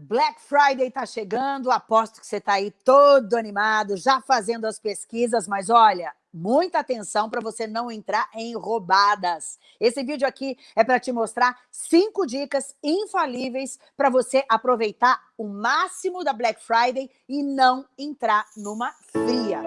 Black Friday está chegando, aposto que você está aí todo animado, já fazendo as pesquisas, mas olha, muita atenção para você não entrar em roubadas. Esse vídeo aqui é para te mostrar cinco dicas infalíveis para você aproveitar o máximo da Black Friday e não entrar numa fria.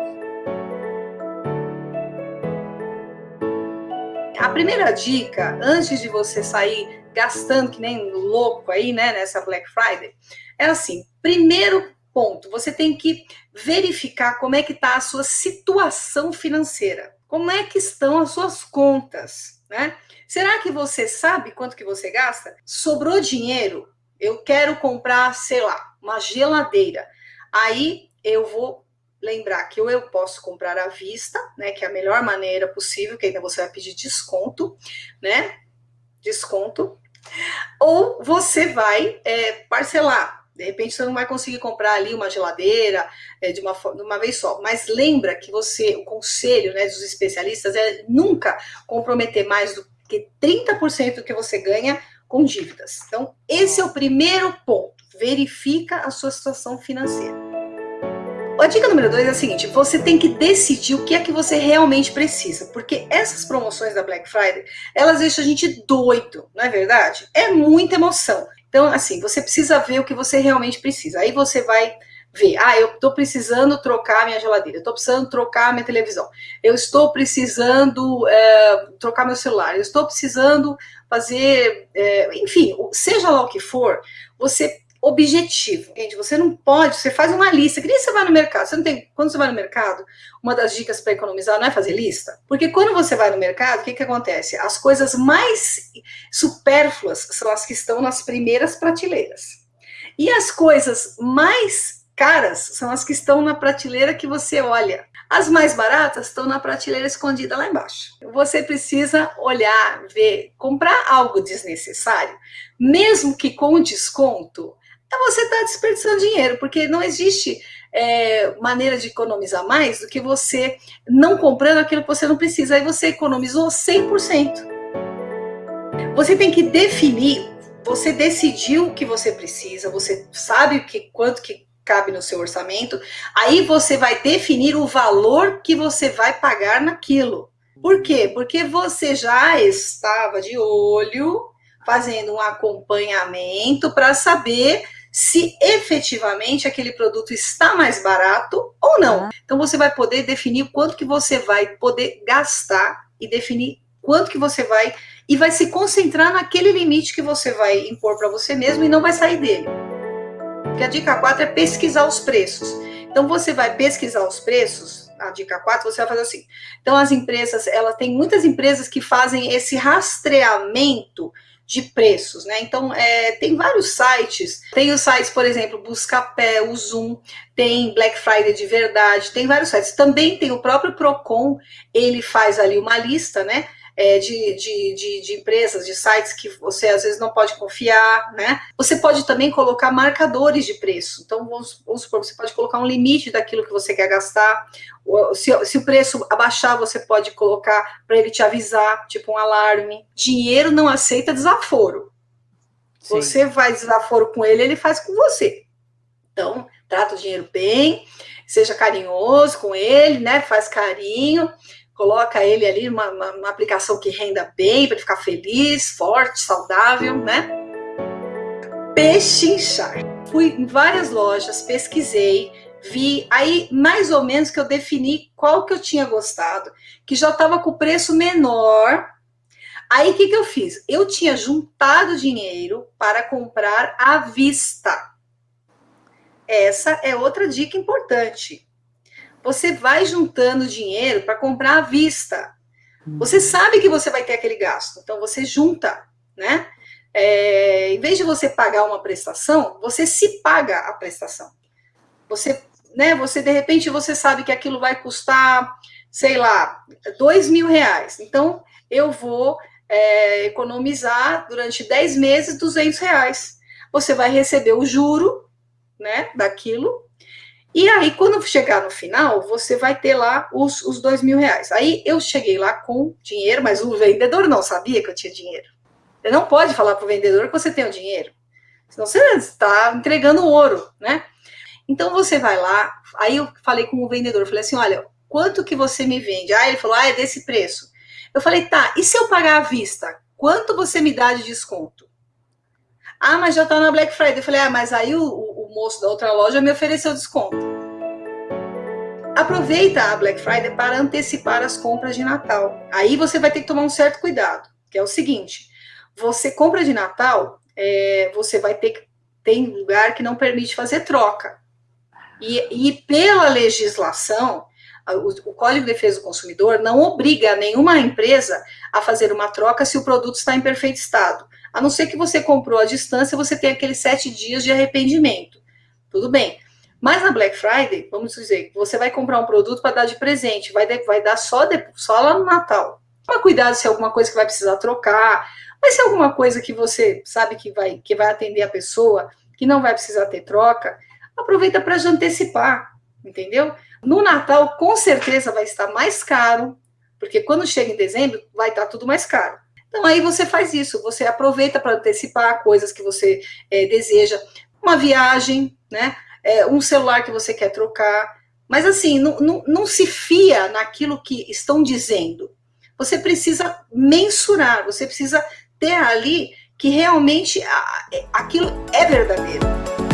A primeira dica, antes de você sair gastando que nem louco aí, né, nessa Black Friday, é assim, primeiro ponto, você tem que verificar como é que está a sua situação financeira, como é que estão as suas contas, né? Será que você sabe quanto que você gasta? Sobrou dinheiro? Eu quero comprar, sei lá, uma geladeira. Aí eu vou lembrar que ou eu posso comprar à vista, né, que é a melhor maneira possível, que ainda você vai pedir desconto, né? Desconto. Ou você vai é, parcelar. De repente você não vai conseguir comprar ali uma geladeira é, de, uma, de uma vez só. Mas lembra que você, o conselho né, dos especialistas é nunca comprometer mais do que 30% do que você ganha com dívidas. Então, esse é o primeiro ponto. Verifica a sua situação financeira. A dica número dois é a seguinte, você tem que decidir o que é que você realmente precisa, porque essas promoções da Black Friday, elas deixam a gente doido, não é verdade? É muita emoção. Então, assim, você precisa ver o que você realmente precisa. Aí você vai ver, ah, eu estou precisando trocar minha geladeira, eu estou precisando trocar minha televisão, eu estou precisando é, trocar meu celular, eu estou precisando fazer, é, enfim, seja lá o que for, você objetivo. Gente, você não pode, você faz uma lista, que nem você vai no mercado, você não tem, quando você vai no mercado, uma das dicas para economizar não é fazer lista, porque quando você vai no mercado, o que que acontece? As coisas mais supérfluas são as que estão nas primeiras prateleiras. E as coisas mais caras são as que estão na prateleira que você olha. As mais baratas estão na prateleira escondida lá embaixo. Você precisa olhar, ver, comprar algo desnecessário, mesmo que com desconto, então você está desperdiçando dinheiro, porque não existe é, maneira de economizar mais do que você não comprando aquilo que você não precisa. Aí você economizou 100%. Você tem que definir, você decidiu o que você precisa, você sabe que, quanto que cabe no seu orçamento, aí você vai definir o valor que você vai pagar naquilo. Por quê? Porque você já estava de olho fazendo um acompanhamento para saber se efetivamente aquele produto está mais barato ou não. Então você vai poder definir quanto que você vai poder gastar e definir quanto que você vai e vai se concentrar naquele limite que você vai impor para você mesmo e não vai sair dele. Porque a dica 4 é pesquisar os preços. Então você vai pesquisar os preços, a dica 4, você vai fazer assim. Então as empresas, ela tem muitas empresas que fazem esse rastreamento de preços, né? Então, é, tem vários sites, tem os sites, por exemplo, Buscapé, o Zoom, tem Black Friday de verdade, tem vários sites. Também tem o próprio Procon, ele faz ali uma lista, né? É, de, de, de, de, empresas, de sites que você às vezes não pode confiar, né? Você pode também colocar marcadores de preço. Então, vamos, vamos supor, você pode colocar um limite daquilo que você quer gastar. Se, se o preço abaixar, você pode colocar para ele te avisar, tipo um alarme. Dinheiro não aceita desaforo. Sim. Você faz desaforo com ele, ele faz com você. Então, trata o dinheiro bem, seja carinhoso com ele, né? Faz carinho coloca ele ali numa, uma, aplicação que renda bem, para ele ficar feliz, forte, saudável, né? Pechinchar. Fui em várias lojas, pesquisei, vi, aí mais ou menos que eu defini qual que eu tinha gostado, que já estava com preço menor. Aí o que, que eu fiz? Eu tinha juntado dinheiro para comprar à vista. Essa é outra dica importante você vai juntando dinheiro para comprar à vista. Você sabe que você vai ter aquele gasto, então você junta, né? É, em vez de você pagar uma prestação, você se paga a prestação. Você, né, você de repente você sabe que aquilo vai custar, sei lá, dois mil reais. Então, eu vou é, economizar durante 10 meses 200 reais. Você vai receber o juro, né, daquilo, e aí, quando chegar no final, você vai ter lá os, os dois mil reais. Aí eu cheguei lá com dinheiro, mas o vendedor não sabia que eu tinha dinheiro. Você não pode falar para o vendedor que você tem o dinheiro. Senão você está entregando ouro, né? Então você vai lá, aí eu falei com o vendedor, falei assim, olha, quanto que você me vende? Ah, ele falou, ah, é desse preço. Eu falei, tá, e se eu pagar à vista, quanto você me dá de desconto? Ah, mas já tá na Black Friday. Eu falei, ah, mas aí o moço da outra loja me ofereceu desconto. Aproveita a Black Friday para antecipar as compras de Natal. Aí você vai ter que tomar um certo cuidado, que é o seguinte: você compra de Natal, é, você vai ter que tem lugar que não permite fazer troca. E, e pela legislação, o, o, Código de Defesa do Consumidor não obriga nenhuma empresa a fazer uma troca se o produto está em perfeito estado. A não ser que você comprou à distância, você tem aqueles sete dias de arrependimento. Tudo bem. Mas na Black Friday, vamos dizer, você vai comprar um produto para dar de presente, vai, vai dar só, de, só lá no Natal. Toma cuidado se é alguma coisa que vai precisar trocar, mas se é alguma coisa que você sabe que vai, que vai atender a pessoa, que não vai precisar ter troca, aproveita para já antecipar, entendeu? No Natal, com certeza vai estar mais caro, porque quando chega em dezembro, vai estar tudo mais caro. Então, aí você faz isso, você aproveita para antecipar coisas que você é, deseja, uma viagem, né? É, um celular que você quer trocar. Mas, assim, não, não, não se fia naquilo que estão dizendo. Você precisa mensurar, você precisa ter ali que realmente aquilo é verdadeiro.